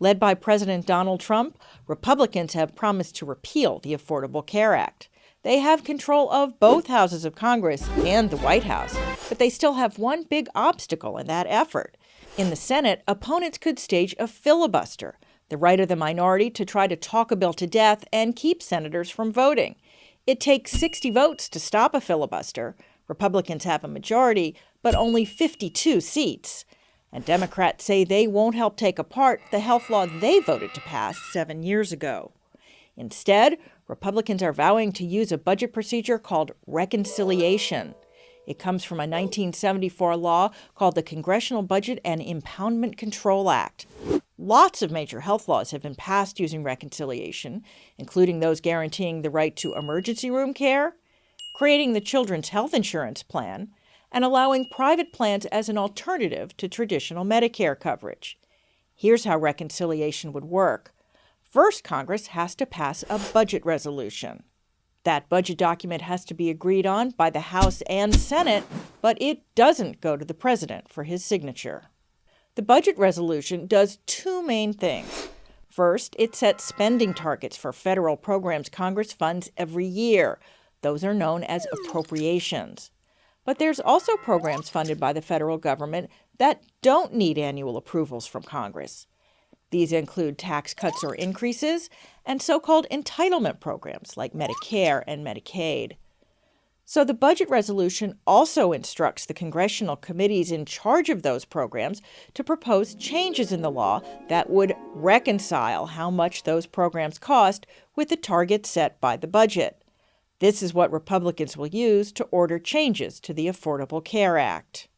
Led by President Donald Trump, Republicans have promised to repeal the Affordable Care Act. They have control of both houses of Congress and the White House, but they still have one big obstacle in that effort. In the Senate, opponents could stage a filibuster, the right of the minority to try to talk a bill to death and keep senators from voting. It takes 60 votes to stop a filibuster. Republicans have a majority, but only 52 seats. And Democrats say they won't help take apart the health law they voted to pass seven years ago. Instead, Republicans are vowing to use a budget procedure called reconciliation. It comes from a 1974 law called the Congressional Budget and Impoundment Control Act. Lots of major health laws have been passed using reconciliation, including those guaranteeing the right to emergency room care, creating the Children's Health Insurance Plan, and allowing private plans as an alternative to traditional Medicare coverage. Here's how reconciliation would work. First, Congress has to pass a budget resolution. That budget document has to be agreed on by the House and Senate, but it doesn't go to the President for his signature. The budget resolution does two main things. First, it sets spending targets for federal programs Congress funds every year. Those are known as appropriations. But there's also programs funded by the federal government that don't need annual approvals from Congress. These include tax cuts or increases and so called entitlement programs like Medicare and Medicaid. So the budget resolution also instructs the congressional committees in charge of those programs to propose changes in the law that would reconcile how much those programs cost with the targets set by the budget. This is what Republicans will use to order changes to the Affordable Care Act.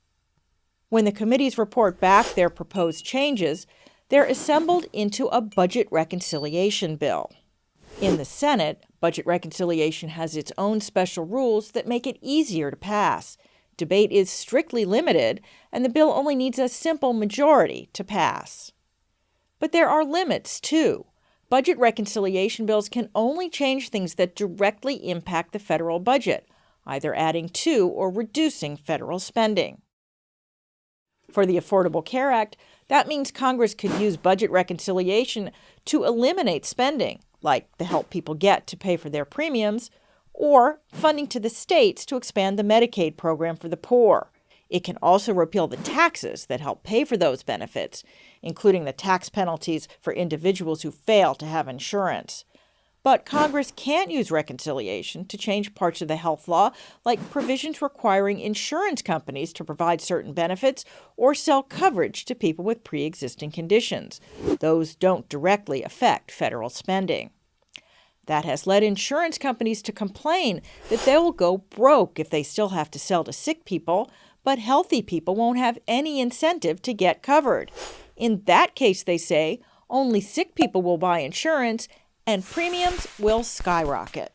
When the committees report back their proposed changes, they're assembled into a budget reconciliation bill. In the Senate, budget reconciliation has its own special rules that make it easier to pass. Debate is strictly limited, and the bill only needs a simple majority to pass. But there are limits, too. Budget reconciliation bills can only change things that directly impact the federal budget, either adding to or reducing federal spending. For the Affordable Care Act, that means Congress could use budget reconciliation to eliminate spending, like the help people get to pay for their premiums, or funding to the states to expand the Medicaid program for the poor. It can also repeal the taxes that help pay for those benefits, including the tax penalties for individuals who fail to have insurance. But Congress can't use reconciliation to change parts of the health law, like provisions requiring insurance companies to provide certain benefits or sell coverage to people with pre existing conditions. Those don't directly affect federal spending. That has led insurance companies to complain that they will go broke if they still have to sell to sick people but healthy people won't have any incentive to get covered. In that case, they say, only sick people will buy insurance and premiums will skyrocket.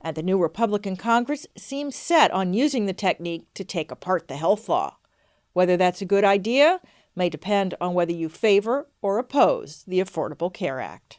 And the new Republican Congress seems set on using the technique to take apart the health law. Whether that's a good idea may depend on whether you favor or oppose the Affordable Care Act.